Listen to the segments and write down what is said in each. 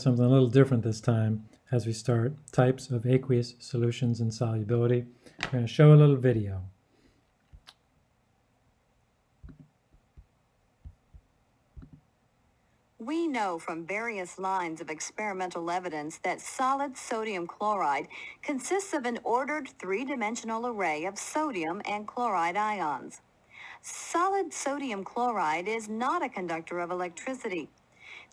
something a little different this time as we start types of aqueous solutions and solubility. I'm going to show a little video. We know from various lines of experimental evidence that solid sodium chloride consists of an ordered three-dimensional array of sodium and chloride ions. Solid sodium chloride is not a conductor of electricity.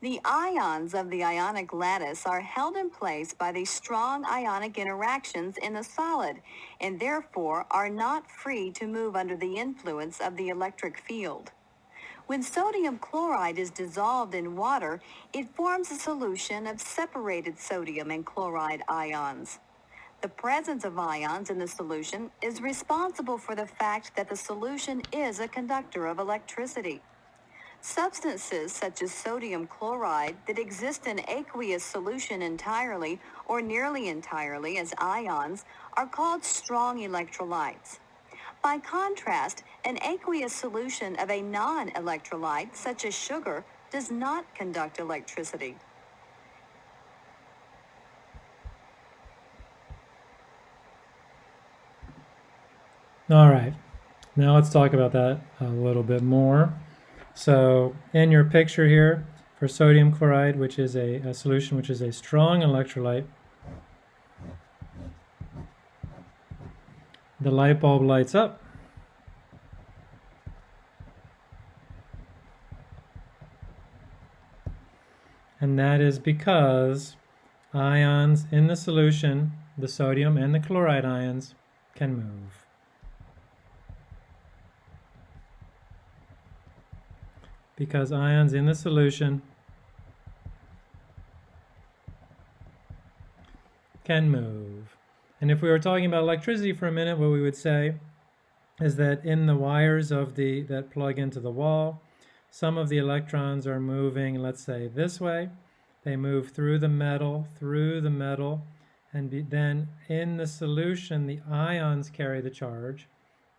The ions of the ionic lattice are held in place by the strong ionic interactions in the solid and therefore are not free to move under the influence of the electric field. When sodium chloride is dissolved in water, it forms a solution of separated sodium and chloride ions. The presence of ions in the solution is responsible for the fact that the solution is a conductor of electricity. Substances such as sodium chloride that exist in aqueous solution entirely or nearly entirely as ions are called strong electrolytes. By contrast, an aqueous solution of a non-electrolyte, such as sugar, does not conduct electricity. All right, now let's talk about that a little bit more. So in your picture here, for sodium chloride, which is a, a solution which is a strong electrolyte, the light bulb lights up. And that is because ions in the solution, the sodium and the chloride ions, can move. Because ions in the solution can move. And if we were talking about electricity for a minute, what we would say is that in the wires of the that plug into the wall, some of the electrons are moving, let's say this way. They move through the metal, through the metal, and be, then in the solution, the ions carry the charge.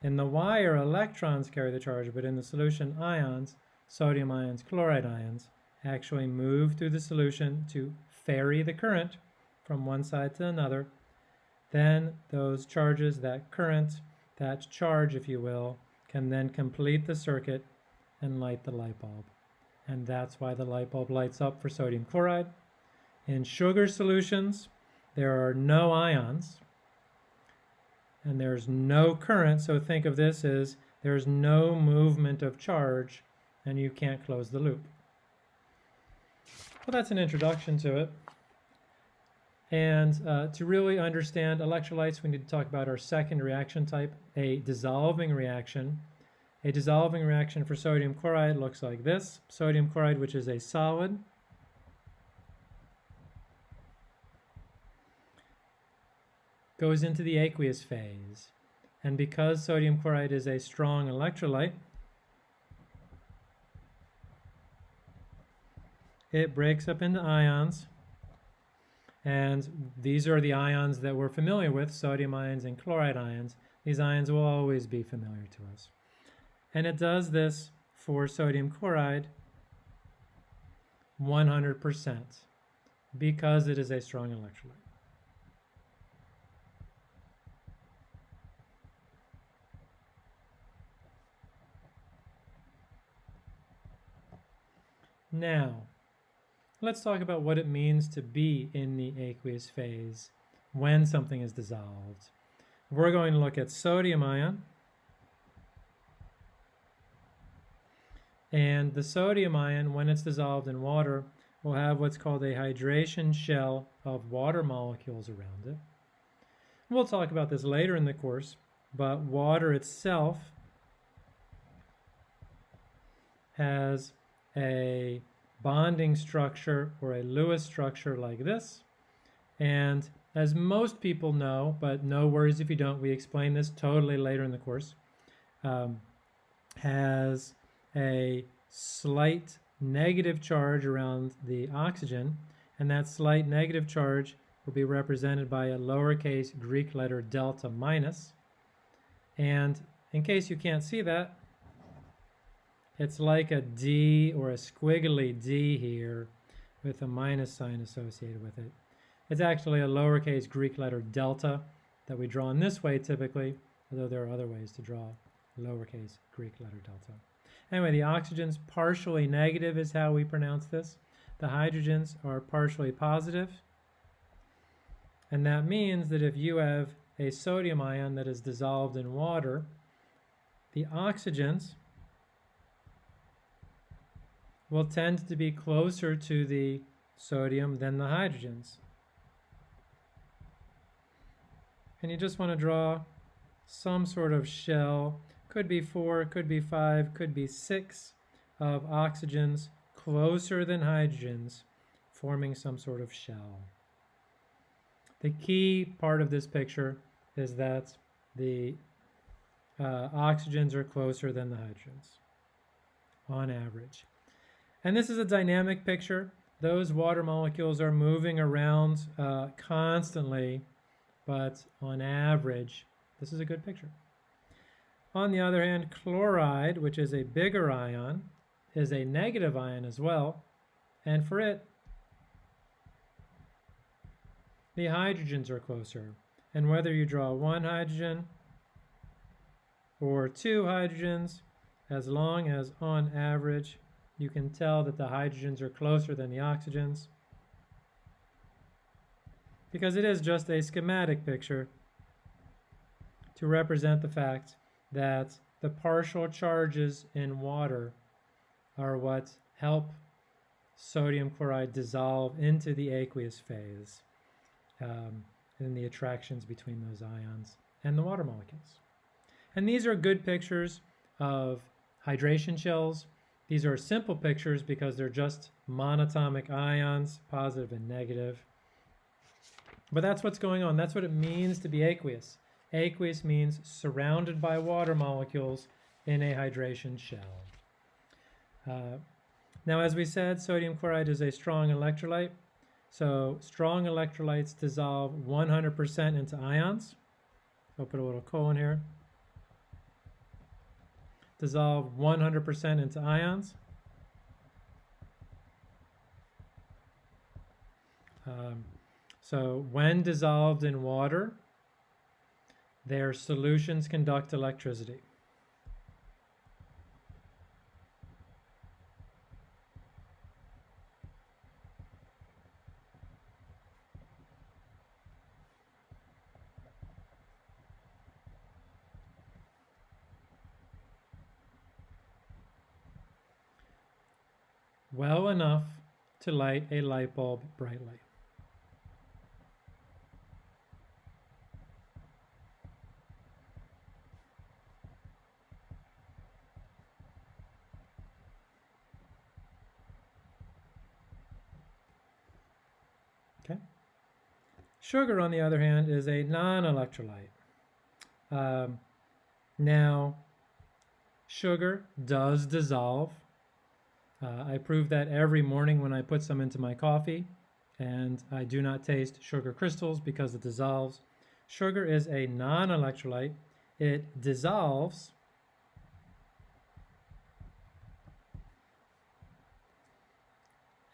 In the wire, electrons carry the charge, but in the solution, ions, sodium ions, chloride ions, actually move through the solution to ferry the current from one side to another then those charges, that current, that charge, if you will, can then complete the circuit and light the light bulb. And that's why the light bulb lights up for sodium chloride. In sugar solutions, there are no ions and there's no current. So think of this as there's no movement of charge and you can't close the loop. Well, that's an introduction to it. And uh, to really understand electrolytes, we need to talk about our second reaction type, a dissolving reaction. A dissolving reaction for sodium chloride looks like this. Sodium chloride, which is a solid, goes into the aqueous phase. And because sodium chloride is a strong electrolyte, it breaks up into ions and these are the ions that we're familiar with, sodium ions and chloride ions. These ions will always be familiar to us. And it does this for sodium chloride 100% because it is a strong electrolyte. Now, Let's talk about what it means to be in the aqueous phase when something is dissolved. We're going to look at sodium ion. And the sodium ion, when it's dissolved in water, will have what's called a hydration shell of water molecules around it. We'll talk about this later in the course, but water itself has a bonding structure or a Lewis structure like this. And as most people know, but no worries if you don't, we explain this totally later in the course, um, has a slight negative charge around the oxygen, and that slight negative charge will be represented by a lowercase Greek letter delta minus. And in case you can't see that, it's like a D or a squiggly D here with a minus sign associated with it. It's actually a lowercase Greek letter delta that we draw in this way typically, although there are other ways to draw lowercase Greek letter delta. Anyway, the oxygens partially negative is how we pronounce this. The hydrogens are partially positive. And that means that if you have a sodium ion that is dissolved in water, the oxygens will tend to be closer to the sodium than the hydrogens. And you just want to draw some sort of shell, could be four, could be five, could be six of oxygens closer than hydrogens, forming some sort of shell. The key part of this picture is that the uh, oxygens are closer than the hydrogens on average. And this is a dynamic picture. Those water molecules are moving around uh, constantly, but on average, this is a good picture. On the other hand, chloride, which is a bigger ion, is a negative ion as well. And for it, the hydrogens are closer. And whether you draw one hydrogen or two hydrogens, as long as on average you can tell that the hydrogens are closer than the oxygens, because it is just a schematic picture to represent the fact that the partial charges in water are what help sodium chloride dissolve into the aqueous phase um, and the attractions between those ions and the water molecules. And these are good pictures of hydration shells. These are simple pictures because they're just monatomic ions, positive and negative. But that's what's going on. That's what it means to be aqueous. Aqueous means surrounded by water molecules in a hydration shell. Uh, now, as we said, sodium chloride is a strong electrolyte. So strong electrolytes dissolve 100% into ions. I'll put a little colon here. Dissolve 100% into ions. Um, so when dissolved in water, their solutions conduct electricity. Well enough to light a light bulb brightly. Okay. Sugar, on the other hand, is a non-electrolyte. Um, now, sugar does dissolve uh, I prove that every morning when I put some into my coffee, and I do not taste sugar crystals because it dissolves. Sugar is a non-electrolyte. It dissolves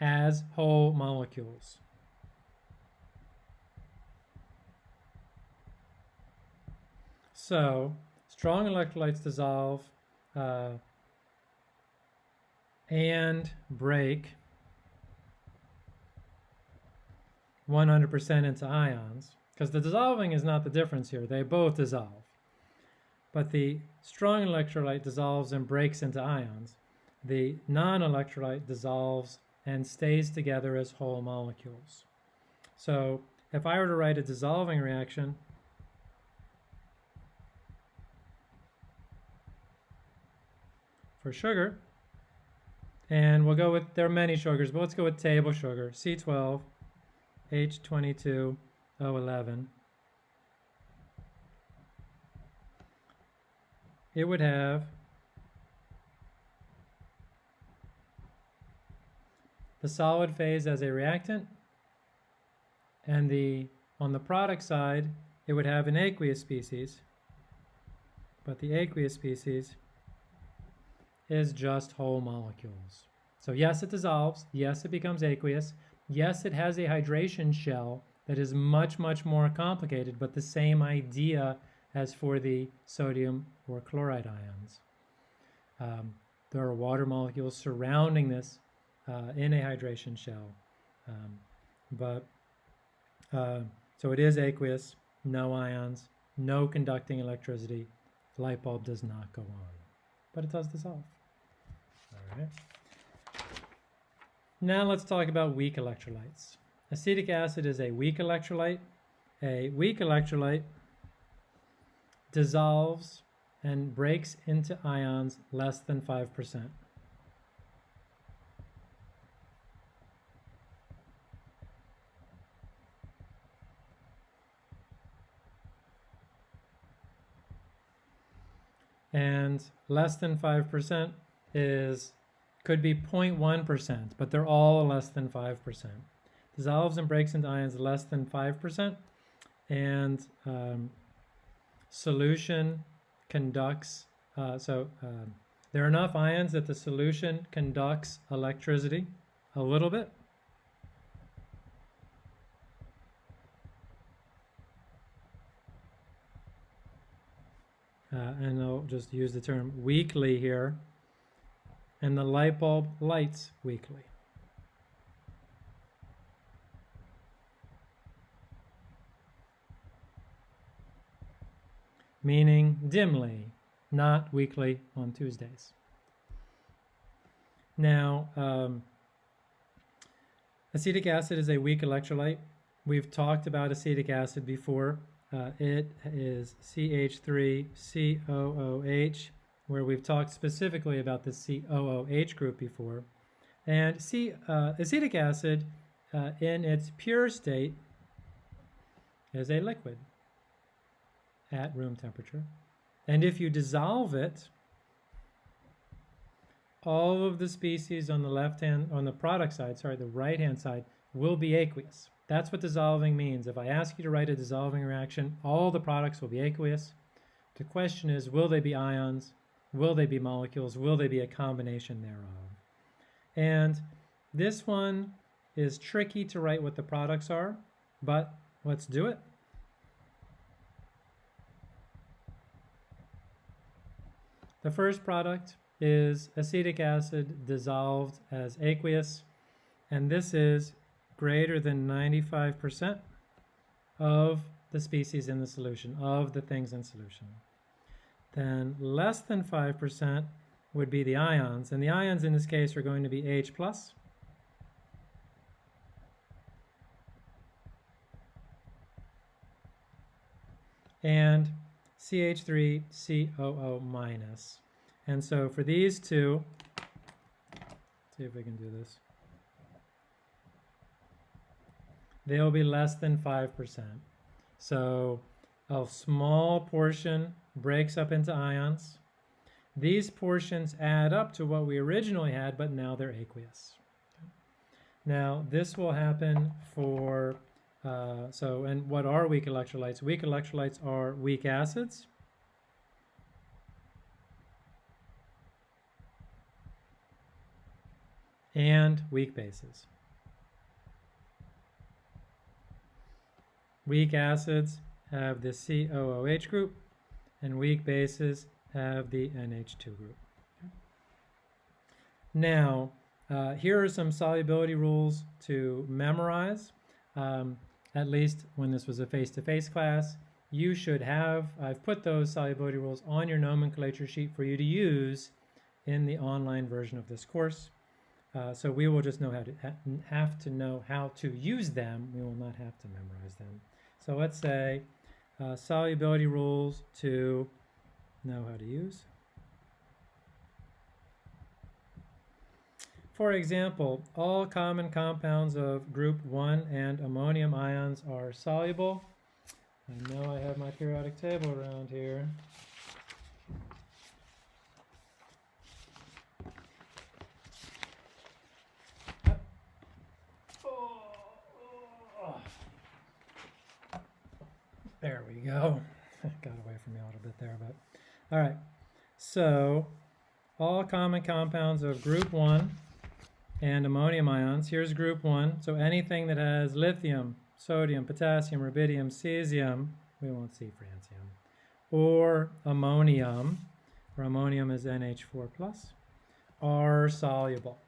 as whole molecules. So, strong electrolytes dissolve uh, and break 100% into ions, because the dissolving is not the difference here. They both dissolve. But the strong electrolyte dissolves and breaks into ions. The non-electrolyte dissolves and stays together as whole molecules. So if I were to write a dissolving reaction, for sugar, and we'll go with, there are many sugars, but let's go with table sugar, C12, H22, O11. It would have the solid phase as a reactant, and the on the product side, it would have an aqueous species, but the aqueous species is just whole molecules. So yes, it dissolves. Yes, it becomes aqueous, Yes, it has a hydration shell that is much, much more complicated, but the same idea as for the sodium or chloride ions. Um, there are water molecules surrounding this uh, in a hydration shell. Um, but uh, so it is aqueous, no ions, no conducting electricity. The light bulb does not go on, but it does dissolve. All right. Now let's talk about weak electrolytes. Acetic acid is a weak electrolyte. A weak electrolyte dissolves and breaks into ions less than 5%. And less than 5% is could be 0.1%, but they're all less than 5%. Dissolves and breaks into ions less than 5%, and um, solution conducts, uh, so um, there are enough ions that the solution conducts electricity a little bit. Uh, and I'll just use the term weakly here. And the light bulb lights weakly. meaning dimly, not weekly on Tuesdays. Now, um, acetic acid is a weak electrolyte. We've talked about acetic acid before. Uh, it is CH3COOH, where we've talked specifically about the COOH group before. And C, uh, acetic acid, uh, in its pure state, is a liquid at room temperature. And if you dissolve it, all of the species on the left hand, on the product side, sorry, the right hand side, will be aqueous. That's what dissolving means. If I ask you to write a dissolving reaction, all the products will be aqueous. The question is, will they be ions? Will they be molecules? Will they be a combination thereof? And this one is tricky to write what the products are, but let's do it. The first product is acetic acid dissolved as aqueous, and this is greater than 95% of the species in the solution, of the things in solution. Then less than 5% would be the ions, and the ions in this case are going to be H+, plus, and CH3COO minus. And so for these two, see if we can do this. They'll be less than 5%. So a small portion breaks up into ions. These portions add up to what we originally had, but now they're aqueous. Now, this will happen for uh, so, and what are weak electrolytes? Weak electrolytes are weak acids. and weak bases. Weak acids have the COOH group, and weak bases have the NH2 group. Now, uh, here are some solubility rules to memorize. Um, at least when this was a face-to-face -face class, you should have, I've put those solubility rules on your nomenclature sheet for you to use in the online version of this course. Uh, so we will just know how to ha have to know how to use them. We will not have to memorize them. So let's say uh, solubility rules to know how to use. For example, all common compounds of group 1 and ammonium ions are soluble. I know I have my periodic table around here. There we go. Got away from me a little bit there, but all right. So all common compounds of group 1 and ammonium ions. Here's group one. So anything that has lithium, sodium, potassium, rubidium, cesium, we won't see francium, or ammonium, where ammonium is NH4+, plus, are soluble.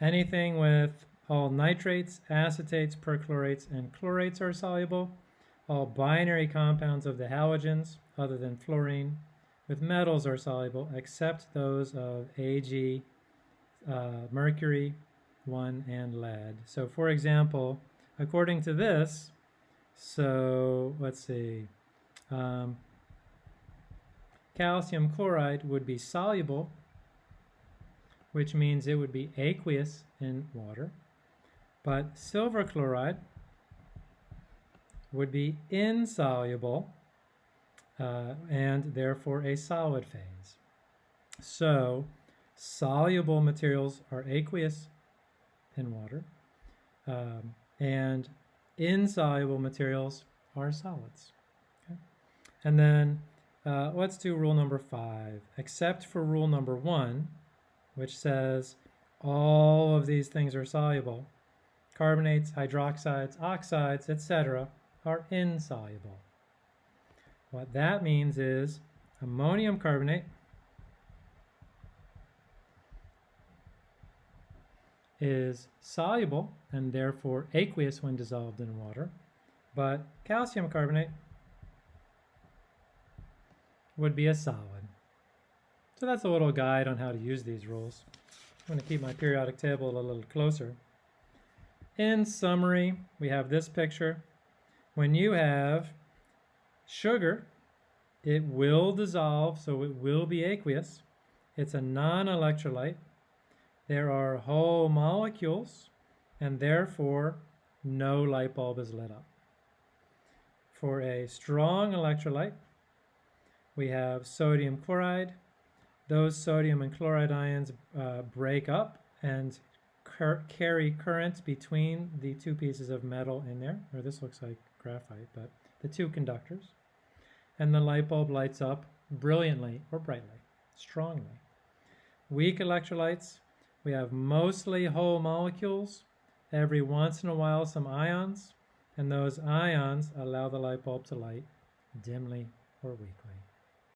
Anything with all nitrates, acetates, perchlorates, and chlorates are soluble. All binary compounds of the halogens, other than fluorine, with metals are soluble, except those of Ag, uh, mercury, 1, and lead. So for example, according to this, so let's see, um, calcium chloride would be soluble, which means it would be aqueous in water, but silver chloride would be insoluble uh, and therefore a solid phase. So soluble materials are aqueous in water um, and insoluble materials are solids. Okay? And then uh, let's do rule number five, except for rule number one, which says all of these things are soluble. Carbonates, hydroxides, oxides, etc. are insoluble. What that means is ammonium carbonate is soluble and therefore aqueous when dissolved in water, but calcium carbonate would be a solid. So that's a little guide on how to use these rules. I'm going to keep my periodic table a little closer. In summary, we have this picture. When you have sugar, it will dissolve, so it will be aqueous. It's a non-electrolyte. There are whole molecules, and therefore no light bulb is lit up. For a strong electrolyte, we have sodium chloride. Those sodium and chloride ions uh, break up and carry current between the two pieces of metal in there, or this looks like graphite, but the two conductors. And the light bulb lights up brilliantly or brightly, strongly. Weak electrolytes, we have mostly whole molecules, every once in a while some ions, and those ions allow the light bulb to light dimly or weakly.